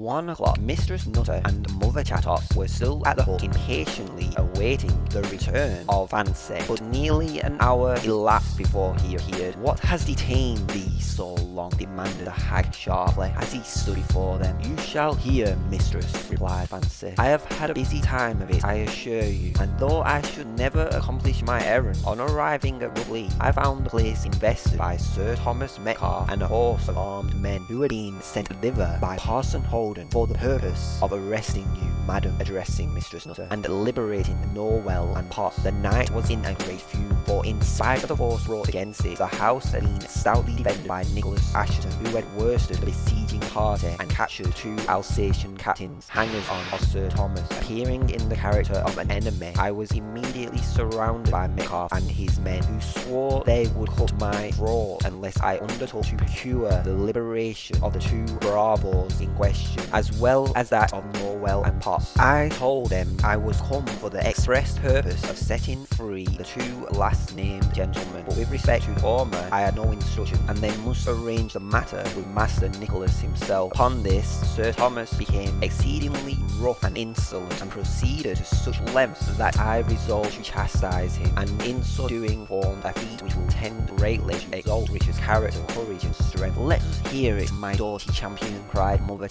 One o'clock, Mistress Nutter and Mother Chattox were still at the hut impatiently awaiting the return of Fancy, but nearly an hour elapsed before he appeared. What has detained thee so long? demanded the hag sharply as he stood before them. You shall hear, mistress, replied Fancy. I have had a busy time of it, I assure you, and though I should never accomplish my errand, on arriving at Rough Lee, I found the place invested by Sir Thomas Metcalfe and a horse of armed men who had been sent thither by Parson For the purpose of arresting you, madam, addressing Mistress Nutter, and liberating Nowell and Potts. The knight was in a great fume, for in spite of the force brought against it, the house had been stoutly defended by Nicholas Assheton, who had worsted the besieging party and captured two Alsatian captains, hangers on of Sir Thomas. Appearing in the character of an enemy, I was immediately surrounded by Metcalfe and his men, who swore they would cut my throat unless I undertook to procure the liberation of the two bravos in question, as well as that of Nowell and Potts. I told them I was come for the express purpose of setting free the two last named gentlemen, but with respect to former, I had no instruction, and they must arrange the matter with Master Nicholas himself. Upon this, Sir Thomas became exceedingly rough and insolent, and proceeded to such lengths that I resolved to chastise him, and in so doing formed a feat which will tend greatly to exalt Richard's character, courage, and strength. Let us hear it, my doughty champion, cried Mother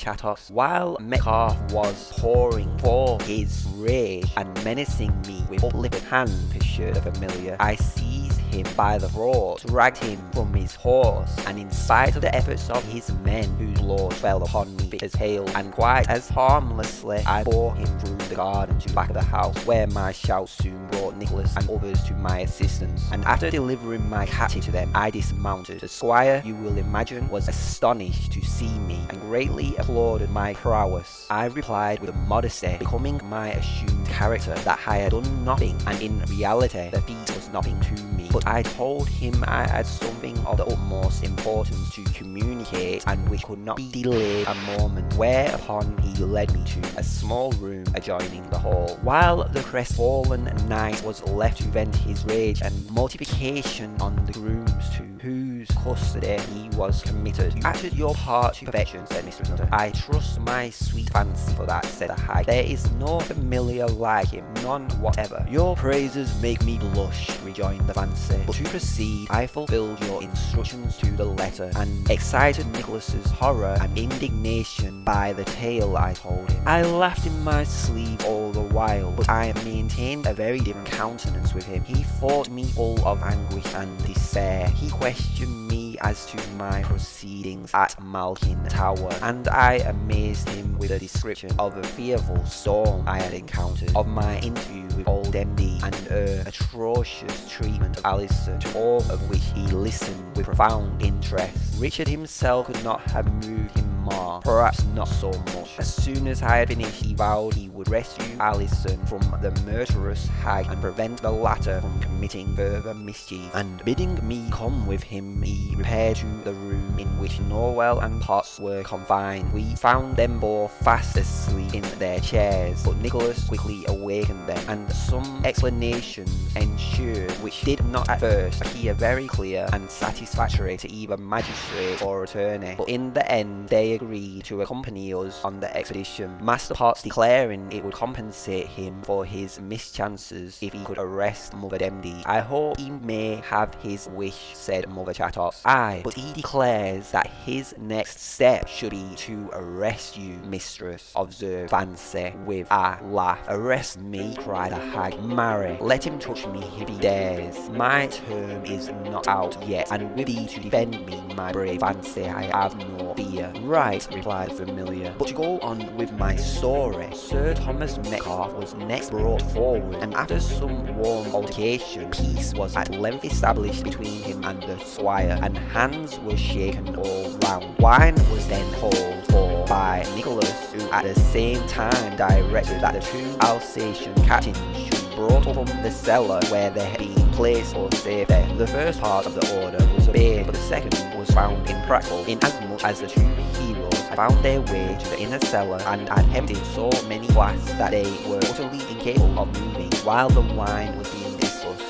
While Metcalfe was pouring forth his rage and menacing me with uplifted hand, the familiar, I seized him by the throat, dragged him from his horse, and in spite of the efforts of his men, whose blows fell upon me as hail, and quite as harmlessly, I bore him through the garden to the back of the house, where my shouts soon brought Nicholas and others to my assistance, and after delivering my captive to them, I dismounted. The squire, you will imagine, was astonished to see me, and greatly applauded my prowess. I replied with a modesty becoming my assumed character that I had done nothing, and in reality the feat was nothing to me. But I told him I had something of the utmost importance to communicate, and which could not be delayed a moment, whereupon he led me to a small room adjoining the hall. While the crestfallen knight was left to vent his rage and mortification on the grooms to whose custody he was committed. You acted your part to perfection, said Mistress Nutter. I trust my sweet fancy for that, said the hag. There is no familiar like him, none whatever. Your praises make me blush, rejoined the fancy. But to proceed, I fulfilled your instructions to the letter, and excited Nicholas's horror and indignation by the tale I told him. I laughed in my sleeve all the while, but I maintained a very different countenance with him. He thought me full of anguish and despair. He questioned me as to my proceedings at Malkin Tower, and I amazed him with a description of a fearful storm I had encountered, of my interview with old Demdike, and her atrocious treatment of Alison, to all of which he listened with profound interest. Richard himself could not have moved him more, perhaps not so much. As soon as I had finished, he vowed he would rescue Alison from the murderous hag and prevent the latter from committing further mischief. And bidding me come with him, he repaired to the room in which Nowell and Potts were confined. We found them both fast asleep in their chairs, but Nicholas quickly awakened them, and some explanation ensued which did not at first appear very clear and satisfactory to either magistrate or attorney. But in the end, they agreed to accompany us on the expedition, Master Potts declaring it would compensate him for his mischances if he could arrest Mother Demdike. I hope he may have his wish, said Mother Chattox. Aye, but he declares that his next step should be to arrest you, mistress, observed Fancy with a laugh. Arrest me, cried the hag. Marry, let him touch me if he dares. My term is not out yet, and with thee to defend me, my brave Fancy, I have no fear. Right, replied Familiar. But to go on with my story, Sir Thomas Metcalfe was next brought forward, and after some warm altercation, peace was at length established between him and the squire, and hands were shaken all round. Wine was then called for by Nicholas, who at the same time directed that the two Alsatian captains should brought from the cellar where they had been placed for safety. The first part of the order was obeyed, but the second was found impractical, inasmuch as the two heroes had found their way to the inner cellar and had emptied so many flasks that they were utterly incapable of moving, while the wine was being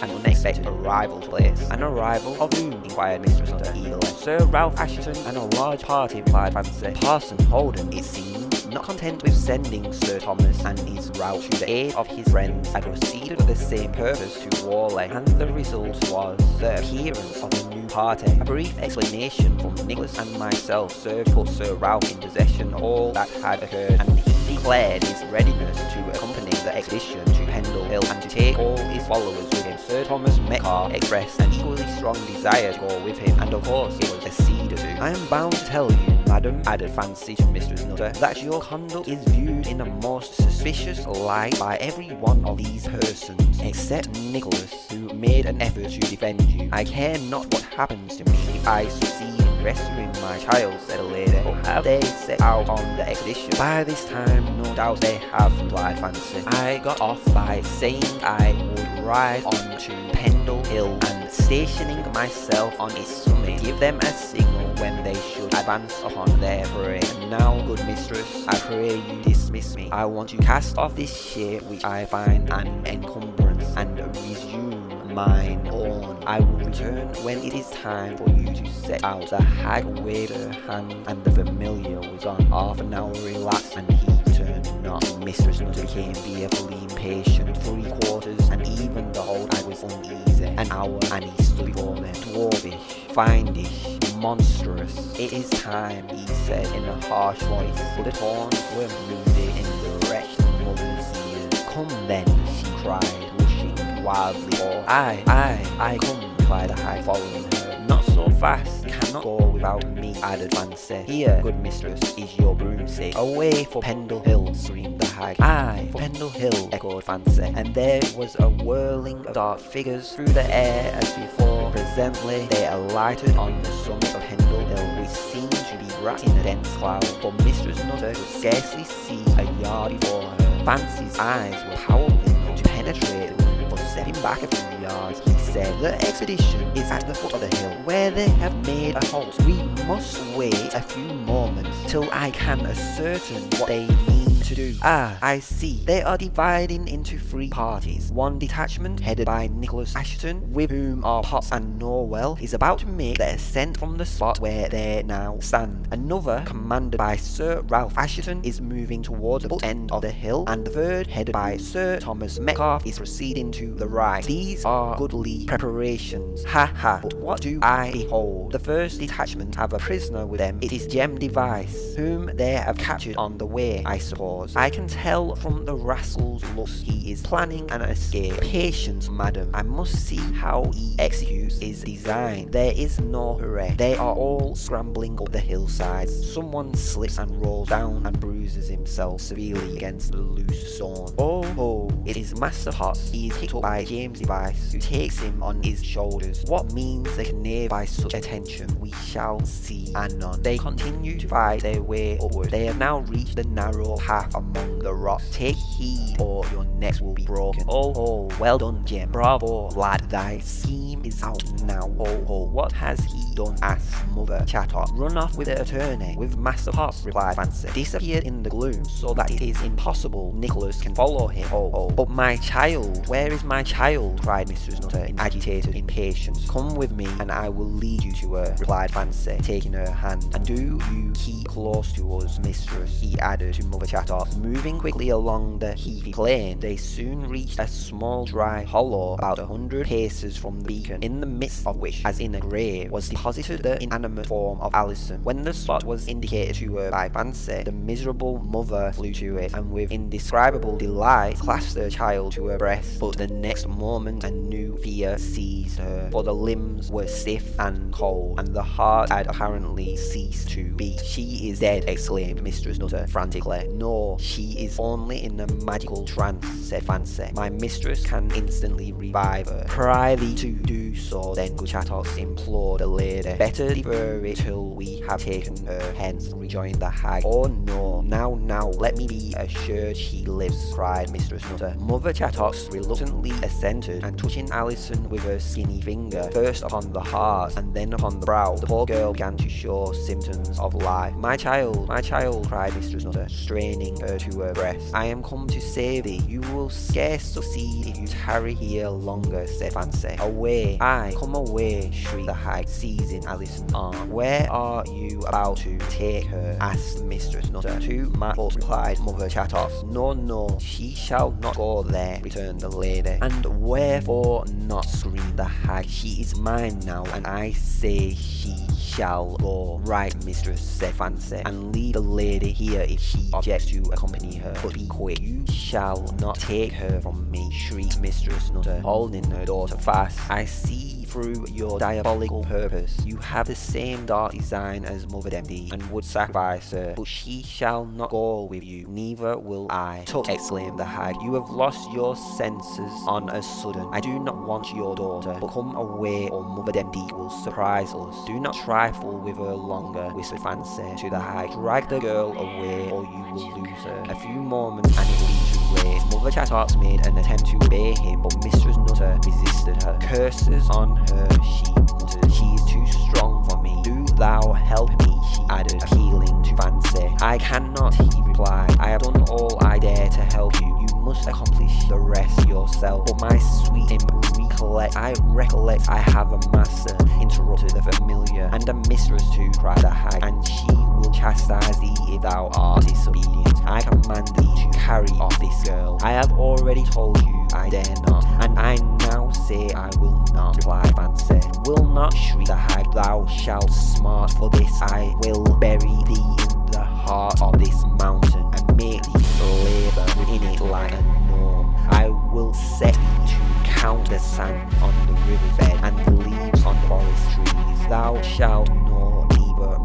an unexpected arrival place. An arrival of whom? inquired Mistress Nutter eagerly. Sir Ralph Assheton and a large party, replied Fancy. Parson Holden, it seems, Not content with sending Sir Thomas and his route to the aid of his friends, had proceeded with the same purpose to Whalley, and the result was the appearance of a new party. A brief explanation from Nicholas and myself served put Sir Ralph in possession of all that had occurred, and he declared his readiness to accompany the expedition to Pendle Hill and to take all his followers with him. Sir Thomas Metcalfe expressed an equally strong desire to go with him, and of course it was acceded to. I am bound to tell you, madam, added Fancy to Mistress Nutter, that your conduct is viewed in a most suspicious light by every one of these persons, except Nicholas, who made an effort to defend you. I care not what happens to me if I succeed in rescuing my child, said a lady. But have they set out on the expedition? By this time, no doubt they have, replied Fancy. I got off by saying I would ride on to Pendle Hill and stationing myself on its summit, give them a signal when they should advance upon their prey. And now, good mistress, I pray you dismiss me. I want to cast off this shape which I find an encumbrance and resume mine own. I will return when it is time for you to set out. The hag waved her hand and the familiar was on. Half an hour elapsed and he returned not. Mistress became fearfully impatient. Three quarters and even the whole I was uneasy. An hour and he stood before them. Dwarvish, findish, monstrous. It is time, he said in a harsh voice, but the tones were moving in the wretched mother's ears. Come then, she cried, rushing wildly forth. Aye, aye, I come, replied the hag, following her. Not so fast, cannot go without me, added Fancy. Here, good mistress, is your broomstick. Away for Pendle Hill, screamed the hag. Aye, for Pendle Hill, echoed Fancy. And there was a whirling of dark figures through the air as before. Presently, they alighted on the summit of Pendle Hill, which seemed to be wrapped in a dense cloud, for Mistress Nutter could scarcely see a yard before her. Fancy's eyes were powerful to penetrate but stepping back a few yards, he said, The expedition is at the foot of the hill, where they have made a halt. We must wait a few moments till I can ascertain what they mean to do. Ah, I see. They are dividing into three parties. One detachment, headed by Nicholas Assheton, with whom are Potts and Nowell, is about to make the ascent from the spot where they now stand. Another, commanded by Sir Ralph Assheton, is moving towards the end of the hill, and the third, headed by Sir Thomas Metcalfe, is proceeding to the right. These are goodly preparations. Ha ha, but what do I behold? The first detachment have a prisoner with them. It is Jem Device, whom they have captured on the way, I suppose. I can tell from the rascal's looks he is planning an escape. Patience, madam. I must see how he executes his design. There is no hurry. They are all scrambling up the hillsides. Someone slips and rolls down and bruises himself severely against the loose stone. Oh ho, it is Master Potts. He is picked up by James Device, who takes him on his shoulders. What means can knave by such attention, we shall see anon. They continue to fight their way upward. They have now reached the narrow path among the rocks. Take heed, or your necks will be broken. Oh, oh, well done, Jim. Bravo, lad. Thy scheme is out now. Oh, oh, what has he done? asked Mother Chattox. Run off with the attorney, with Master Potts, replied Fancy. Disappeared in the gloom, so that it is impossible Nicholas can follow him. Oh, oh, but my child, where is my child? cried Mistress Nutter in agitated impatience. Come with me, and I will lead you to her, replied Fancy, taking her hand. And do you keep close to us, mistress, he added to Mother Moving quickly along the heathy plain, they soon reached a small dry hollow about a hundred paces from the beacon, in the midst of which, as in a grave, was deposited the inanimate form of Alison. When the spot was indicated to her by Fancy, the miserable mother flew to it, and with indescribable delight clasped her child to her breast. But the next moment a new fear seized her, for the limbs were stiff and cold, and the heart had apparently ceased to beat. She is dead, exclaimed Mistress Nutter frantically. No, she is only in a magical trance, said Fancy. My mistress can instantly revive her. Pry thee to do so, then good Chattox implored the lady. Better defer it till we have taken her hence, rejoined the hag. Oh no, now, now, let me be assured she lives, cried Mistress Nutter. Mother Chattox reluctantly assented, and touching Alison with her skinny finger, first upon the heart and then upon the brow, the poor girl began to show symptoms of life. My child, my child, cried Mistress Nutter, straining her to her breast. I am come to save thee. You will scarce succeed if you tarry here longer, said Fancy. Away, I come away, shrieked the hag, seizing Alison's arm. Where are you about to take her? asked Mistress Nutter. To my replied Mother Chattox. No, no, she shall not go there, returned the lady. And wherefore not, screamed the hag. She is mine now, and I say she shall go. Right, mistress, said Fancy, and leave the lady here if she objects to accompany her. But be quick, you shall not take her from me, shrieked Mistress Nutter, holding her daughter fast. I see through your diabolical purpose. You have the same dark design as Mother Demdike and would sacrifice her, but she shall not go with you, neither will I. Tut, exclaimed the hag, you have lost your senses on a sudden. I do not want your daughter, but come away or Mother Demdike will surprise us. Do not trifle with her longer, whispered Fancy to the hag. Drag the girl away or you will lose her. A few moments and it leads away. Mother Chattox made an attempt to obey him, but Mistress Nutter resisted her. Curses on her, she muttered. She is too strong for me. Do thou help me, she added, appealing to Fancy. I cannot, he replied. I have done all I dare to help you. You must accomplish the rest yourself. But my sweet recollect, I recollect I have a master, interrupted the familiar, and a mistress too, cried the hag, and she chastise thee if thou art disobedient. I command thee to carry off this girl. I have already told you I dare not, and I now say I will not, replied Fancy. Will not, shriek the hag, thou shalt smart for this. I will bury thee in the heart of this mountain, and make thee labour within it like a gnome. I will set thee to count the sand on the riverbed, and the leaves on the forest trees. Thou shalt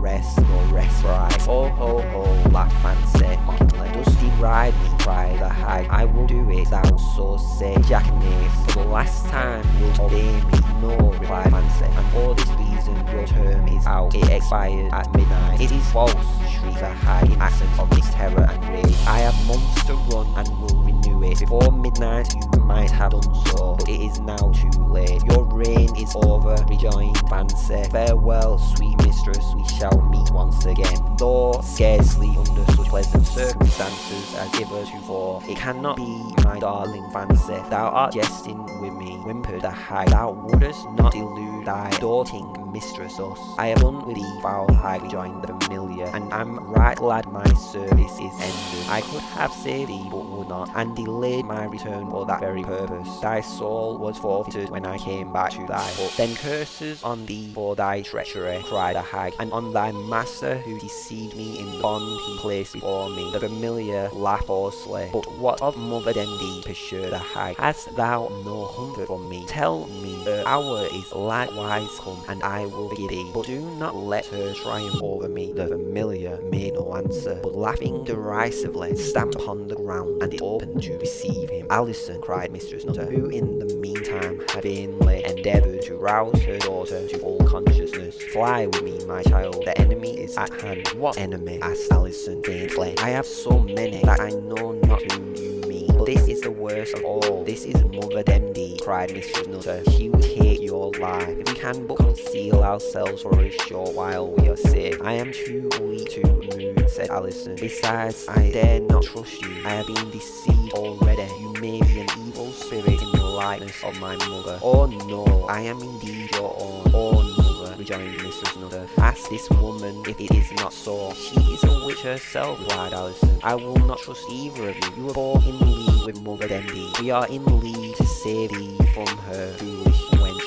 know neither rest respite. Oh ho ho, laughed Fancy mockingly. Dost thee ride me, cried the hag. I will do it, thou so say, jackanapes. For the last time wilt obey me. No, replied Fancy, and for this reason your term is out. It expired at midnight. It is false, shrieked the hag in accents of mixed terror and rage. I have months to run and will renew it. Before midnight you might have done so, but it is now too late. Your reign is over, rejoined Fancy. Farewell, sweet mistress, we shall meet once again. Though scarcely under such pleasant circumstances as hitherto, it cannot be, my darling Fancy. Thou art jesting with me, whimpered the hag. Thou wouldst not delude thy doting mistress us. I have done with thee, foul hag, rejoined the familiar, and I am right glad my service is ended. I could have saved thee, but not, and delayed my return for that very purpose. Thy soul was forfeited when I came back to thy hut. Then curses on thee for thy treachery, cried the hag, and on thy master who deceived me in the bond he placed before me. The familiar laughed hoarsely. But what of Mother Demdike, pursued the hag? Hast thou no comfort for me? Tell me, her hour is likewise come, and I will forgive thee. But do not let her triumph over me. The familiar made no answer, but laughing derisively, stamped upon the ground, and it opened to receive him. Alison, cried Mistress Nutter, who in the meantime had vainly endeavoured to rouse her daughter to full consciousness. Fly with me, my child, the enemy is at hand. What enemy? asked Alison faintly. I have so many that I know not whom you. This is the worst of all. This is Mother Demdike, cried Mistress Nutter. She will take your life. If we can but conceal ourselves for a short while, we are safe. I am too weak to move, said Alison. Besides, I dare not trust you. I have been deceived already. You may be an evil spirit in the likeness of my mother. Oh no, I am indeed your own. Oh no rejoined Mrs. Nutter. Ask this woman if it is not so. She is a witch herself, replied Alison. I will not trust either of you. You are both in league with Mother Demdike. We are in league to save thee from her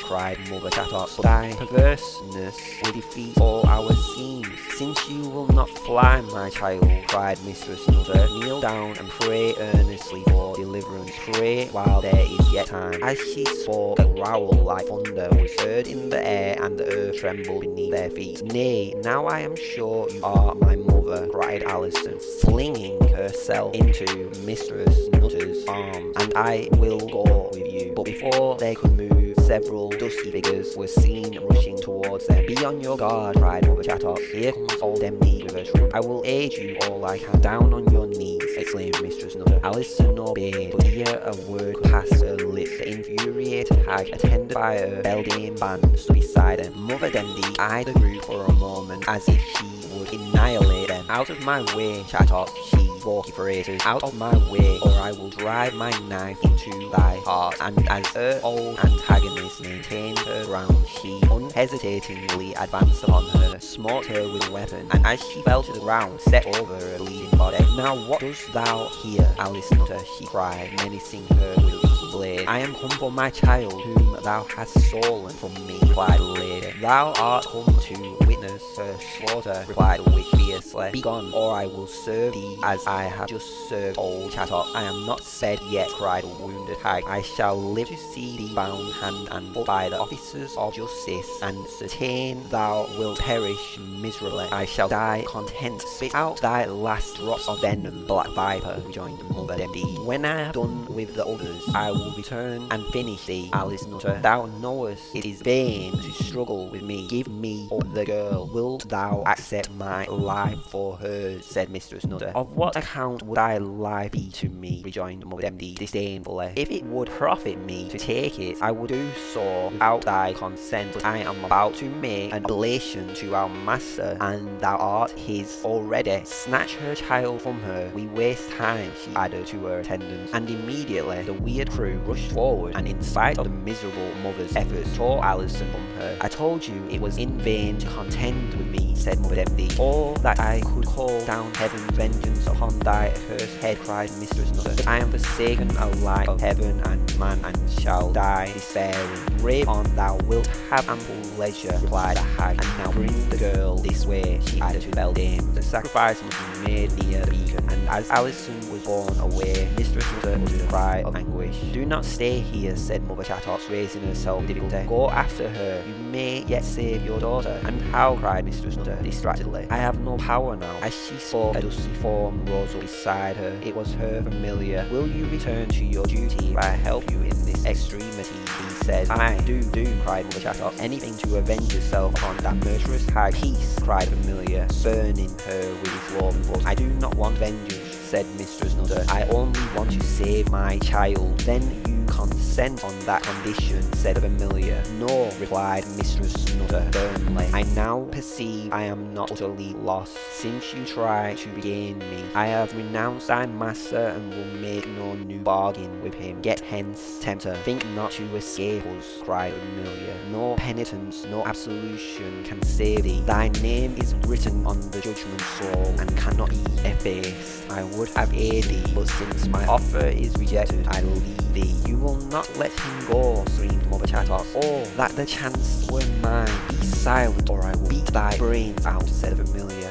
cried Mother Chattox. But thy perverseness will defeat all our schemes. Since you will not fly, my child, cried Mistress Nutter, kneel down and pray earnestly for deliverance. Pray while there is yet time. As she spoke, a growl like thunder was heard in the air, and the earth trembled beneath their feet. Nay, now I am sure you are my mother, cried Alison, flinging herself into Mistress Nutter's arms, and I will go with you. But before they could move, several dusky figures were seen rushing towards them. Be on your guard, cried Mother Chattox. Here comes old with. I will aid you all I can. Down on your knees, exclaimed Mistress Nutter. Alison obeyed, but ere a word passed her lips, the infuriated hag, attended by a beldame band, stood beside them. Mother Demdike eyed the group for a moment as if she would annihilate Out of my way, Chattox, she vociferated. Out of my way, or I will drive my knife into thy heart. And as her old antagonist maintained her ground, she unhesitatingly advanced upon her, smote her with a weapon, and as she fell to the ground, set over her bleeding body. Now what dost thou here, Alice Nutter? she cried, menacing her with a blade. I am come for my child, whom thou hast stolen from me, replied the lady. Thou art come to witness her slaughter, replied the witch fiercely. Begone, or I will serve thee as I have just served old Chattox. I am not said yet, cried the wounded hag. I shall live to see thee bound hand and foot by the officers of justice, and certain thou wilt perish miserably. I shall die content. Spit out thy last drops of venom, black viper, rejoined Mother Demdike. When I have done with the others, I will return and finish thee, Alice Nutter. Thou knowest it is vain to struggle with me. Give me up the girl. Wilt thou accept my life for hers? said Mistress Nutter. Of what account would thy life be to me? rejoined Mother Demdike disdainfully. If it would profit me to take it, I would do so without thy consent. But I am about to make an oblation to our master, and thou art his already. Snatch her child from her. We waste time, she added to her attendants. And immediately the weird crew rushed forward, and in spite of the miserable mother's efforts, tore Alison from her. I told you it was in vain to contend with me, said Mother Demdike. All that I could call down heaven's vengeance upon thy accursed head, cried Mistress Nutter. But I am forsaken alike of heaven and man, and shall die despairing. Rave on, thou wilt have ample leisure, replied the hag, and now bring the girl this way, she added to beldame. The sacrifice must be made near the beacon, and as Alison was borne away, Mistress Nutter uttered a cry of anguish. Do not stay here, said Mother Chattox, raising herself. Go after her, you may yet save your daughter. And how, cried Mistress Nutter distractedly. I have no power now. As she spoke, a dusty form rose up beside her. It was her familiar. Will you return to your duty if I help you in this extremity? He said. I do, do, cried Mother Chattox. Anything to avenge yourself upon that murderous hag. Peace, cried Familiar, burning her with his loving voice. I do not want vengeance, said Mistress Nutter. I only want to save my child. Then you consent on that condition, said Familiar. No, replied Mistress Nutter firmly. I now perceive I am not utterly lost. Since you try to regain me, I have renounced thy master and will make no new bargain with him. Get hence, tempter. Think not to escape us, cried Familiar. No penitence, no absolution can save thee. Thy name is written on the judgment scroll and cannot be effaced. I would have aided thee, but since my offer is rejected, I leave thee. You will not let him go, screamed Chattox. Oh, that the chance were mine. Be silent, or I will beat thy brains out, said.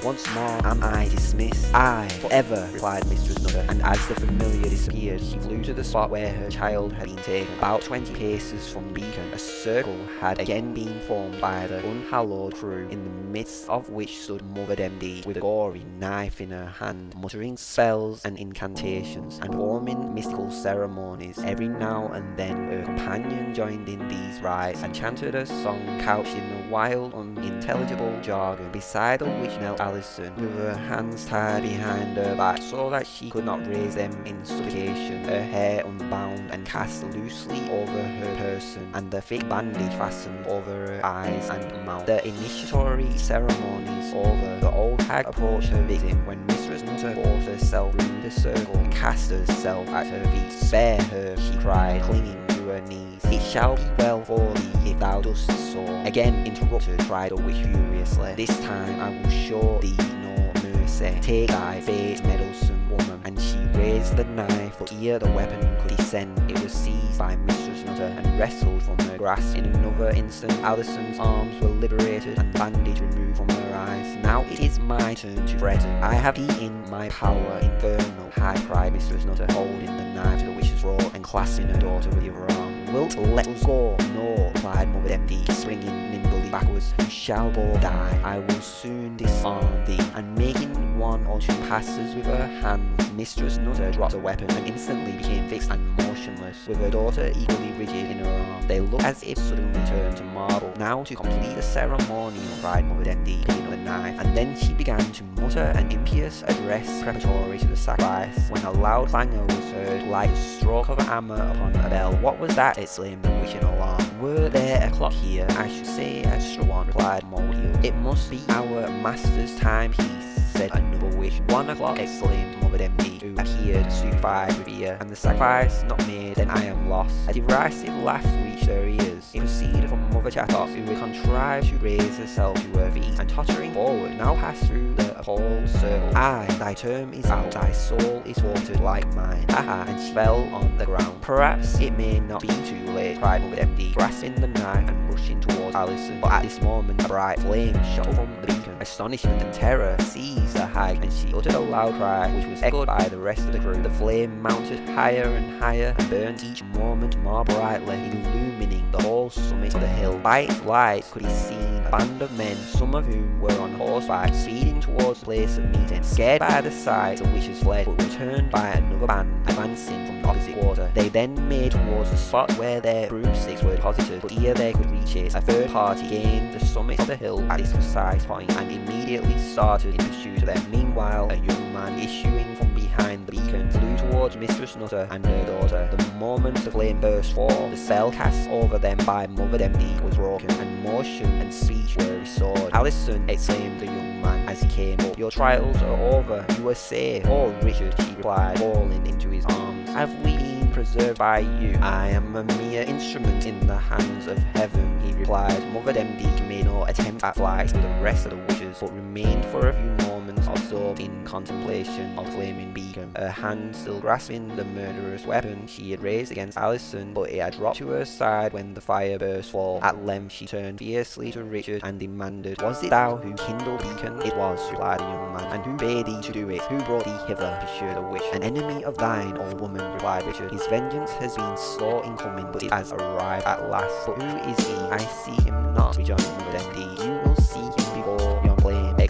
Once more am I dismissed. I, forever, replied Mistress Nutter, and as the Familiar disappeared, she flew to the spot where her child had been taken. About twenty paces from the beacon, a circle had again been formed by the unhallowed crew, in the midst of which stood Mother Demdike, with a gory knife in her hand, muttering spells and incantations, and performing mystical ceremonies. Every now and then her companion joined in these rites, and chanted a song couched in a wild, unintelligible jargon, beside of which knelt With her hands tied behind her back, so that she could not raise them in supplication, her hair unbound and cast loosely over her person, and the thick bandage fastened over her eyes and mouth. The initiatory ceremonies over, the old hag approached her victim when Mistress Nutter forced herself through the circle and cast herself at her feet. Spare her, she cried, clinging It shall be well for thee if thou dost so. Again interrupted, cried witch furiously. This time I will show thee no mercy. Take thy fate, meddlesome woman. And she raised the knife, but ere the weapon could descend, it was seized by Mistress Nutter and wrestled from her grasp. In another instant, Alison's arms were liberated and bandage removed from her eyes. Now it is my turn to threaten. I have thee in my power, infernal high cried Mistress Nutter, holding the knife to the witch's throat and clasping her daughter with other arm. Wilt let us go? No, replied Mother Demdike, springing nimbly backwards. You shall both die. I will soon disarm thee. And making one or two passes with her hands, Mistress Nutter dropped the weapon and instantly became fixed and motionless, with her daughter equally rigid in her arms. They looked as if suddenly turned to marble. Now to complete the ceremony, cried Mother Demdike, picking up the knife, and then she began to mutter an impious address preparatory to the sacrifice, when a loud clangor was heard, like the stroke of a hammer upon a bell. What was that? exclaimed the witch in alarm. Were there a clock here? I should say extra one, replied Mould-heels. It must be our master's timepiece said another witch. One o'clock, exclaimed Mother Demdike, who appeared stupefied with fear, and the sacrifice not made, then I am lost. A derisive laugh reached her ears. It proceeded from Mother Chattox, who had contrived to raise herself to her feet, and tottering forward, now passed through the appalled circle. Aye, thy term is out, thy soul is watered like mine. Aha, and she fell on the ground. Perhaps it may not be too late, cried Mother Demdike, grasping the knife and rushing towards But at this moment, a bright flame shot from the beacon. Astonishment and terror seized the hag, and she uttered a loud cry, which was echoed by the rest of the crew. The flame mounted higher and higher, and burnt each moment more brightly, illumining the whole summit of the hill. By its light could be seen a band of men, some of whom were on horseback, speeding towards the place of meeting. Scared by the sight, the witches fled, but returned by another band, advancing from the opposite quarter. They then made towards the spot where their broomsticks were deposited, but ere they could reach it, a third party gained the summit of the hill at this precise point, and immediately started in pursuit of them. Meanwhile, a young man issuing from behind the beacon flew towards Mistress Nutter and her daughter. The moment the flame burst forth, the spell cast over them by Mother Demdike was broken, and motion and speech were restored. Alison, exclaimed the young man as he came up, your trials are over, you are safe. Oh, Richard, she replied, falling into his arms. Have we been preserved by you? I am a mere instrument in the hands of heaven, he replied. Mother Demdike made no attempt at flight with the rest of the witches, but remained for a few moments absorbed in contemplation of flaming beacon. Her hand still grasping the murderous weapon she had raised against Alison, but it had dropped to her side when the fire burst forth. At length she turned fiercely to Richard and demanded, Was it thou who kindled beacon? It was, replied the young man. And who bade thee to do it? Who brought thee hither? pursued the witch. An enemy of thine, old woman, replied Richard. His vengeance has been slow in coming, but it has arrived at last. But who is he? I see him not, rejoined Demdike. You will see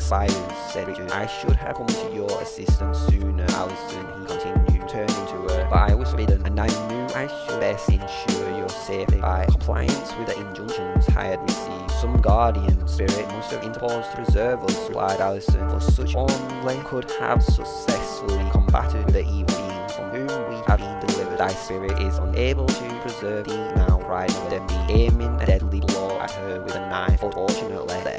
flame said. I should have come to your assistance sooner, Alison, he continued, turning to her. But I was forbidden, and I knew I should best ensure your safety by compliance with the injunctions I had received. Some guardian spirit must have interposed to preserve us, replied Alison, for such only could have successfully combated the evil being from whom we have been delivered. Thy spirit is unable to preserve thee now, cried Demdike, aiming a deadly blow at her with a knife. Unfortunately, the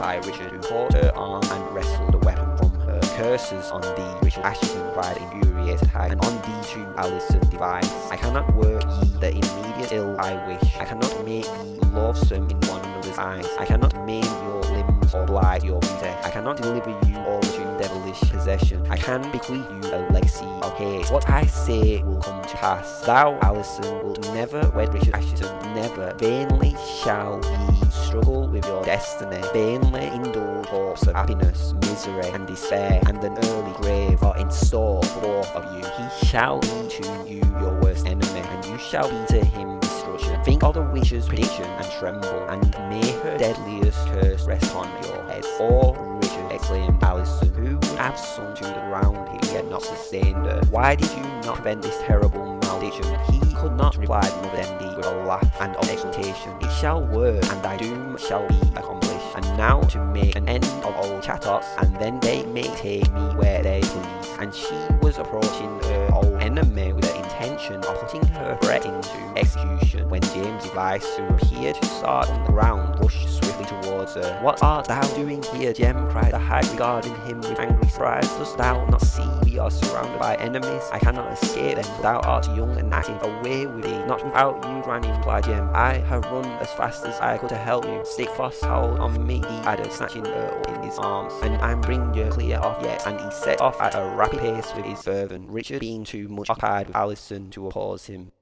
by Richard, who caught her arm and wrestled the weapon from her. Curses on thee, Richard Assheton cried infuriated hag, and on thee too, Alison Device. I cannot work ye the immediate ill I wish. I cannot make ye loathsome in one another's eyes. I cannot maim your limbs or blight your beauty. I cannot deliver you all to devilish possession. I can bequeath you a legacy of hate. What I say will come to pass. Thou, Alison, wilt never wed Richard Assheton. Never. Vainly shall ye struggle with your destiny. Vainly indulge hopes of happiness, misery, and despair, and an early grave are in store for both of you. He shall be to you your worst enemy, and you shall be to him. Think of the witch's prediction and tremble, and may her deadliest curse rest on your head. Or Richard exclaimed Alison, who would have sunk to the ground if he had not sustained her. Why did you not prevent this terrible malediction? He could not, replied Mother Demdike with a laugh and exultation. It shall work, and thy doom shall be accomplished. And now to make an end of old Chattox, and then they may take me where they please. And she was approaching her old enemy with the intention of putting her threat into execution when James Device, who appeared to start on the ground, rushed swiftly towards her. What art thou doing here, Jem? cried the hag, regarding him with angry surprise. Dost thou not see we are surrounded by enemies? I cannot escape them. Thou art young and active. Away with thee. Not without you, Granny, replied Jem. I have run as fast as I could to help you. Stick fast hold on me, he added, snatching her up in his arms. And I'm bringing you clear off yet. And he set off at a rapid pace with his servant, Richard being too much occupied with Alison to oppose him.